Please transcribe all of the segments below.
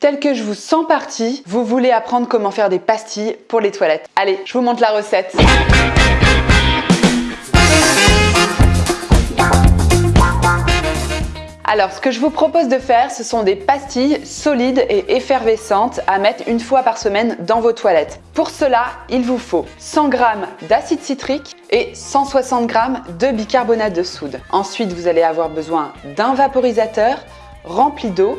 Tel que je vous sens parti, vous voulez apprendre comment faire des pastilles pour les toilettes. Allez, je vous montre la recette. Alors, ce que je vous propose de faire, ce sont des pastilles solides et effervescentes à mettre une fois par semaine dans vos toilettes. Pour cela, il vous faut 100 g d'acide citrique et 160 g de bicarbonate de soude. Ensuite, vous allez avoir besoin d'un vaporisateur rempli d'eau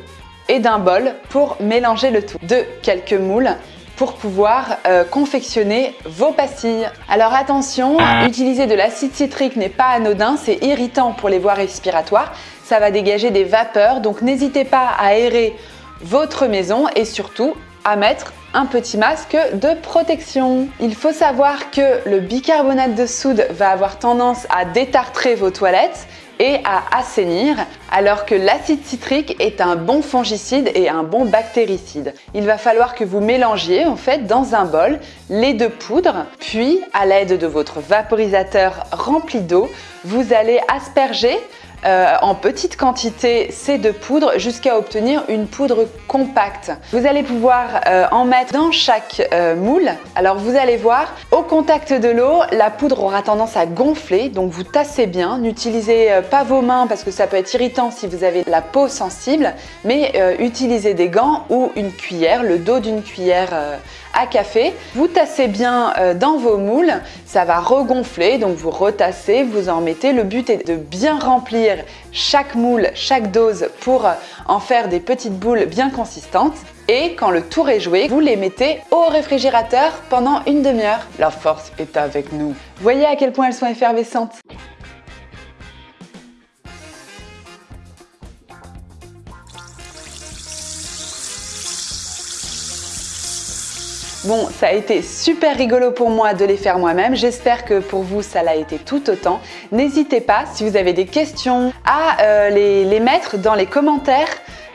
et d'un bol pour mélanger le tout. De quelques moules pour pouvoir euh, confectionner vos pastilles. Alors attention, utiliser de l'acide citrique n'est pas anodin, c'est irritant pour les voies respiratoires, ça va dégager des vapeurs, donc n'hésitez pas à aérer votre maison et surtout à mettre un petit masque de protection. Il faut savoir que le bicarbonate de soude va avoir tendance à détartrer vos toilettes et à assainir, alors que l'acide citrique est un bon fongicide et un bon bactéricide. Il va falloir que vous mélangiez en fait dans un bol les deux poudres, puis à l'aide de votre vaporisateur rempli d'eau, vous allez asperger euh, en petite quantité ces deux poudres jusqu'à obtenir une poudre compacte. Vous allez pouvoir euh, en mettre dans chaque euh, moule. Alors vous allez voir, au contact de l'eau, la poudre aura tendance à gonfler, donc vous tassez bien. N'utilisez pas vos mains parce que ça peut être irritant si vous avez la peau sensible, mais utilisez des gants ou une cuillère, le dos d'une cuillère à café. Vous tassez bien dans vos moules, ça va regonfler, donc vous retassez, vous en mettez. Le but est de bien remplir chaque moule, chaque dose pour en faire des petites boules bien consistantes. Et quand le tour est joué, vous les mettez au réfrigérateur pendant une demi-heure. La force est avec nous. Voyez à quel point elles sont effervescentes. Bon, ça a été super rigolo pour moi de les faire moi-même. J'espère que pour vous, ça l'a été tout autant. N'hésitez pas, si vous avez des questions, à euh, les, mettre dans les commentaires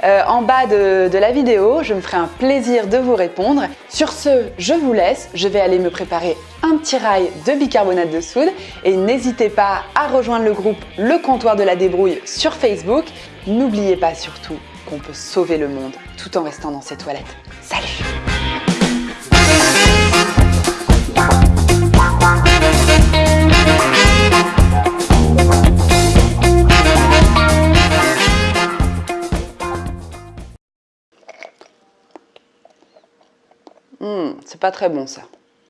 euh, en bas de, de, la vidéo. Je me ferai un plaisir de vous répondre. Sur ce, je vous laisse. Je vais aller me préparer un petit rail de bicarbonate de soude. Et n'hésitez pas à rejoindre le groupe Le Comptoir de la Débrouille sur Facebook. N'oubliez pas surtout qu'on peut sauver le monde tout en restant dans ses toilettes. Salut Hmm, c'est pas très bon ça.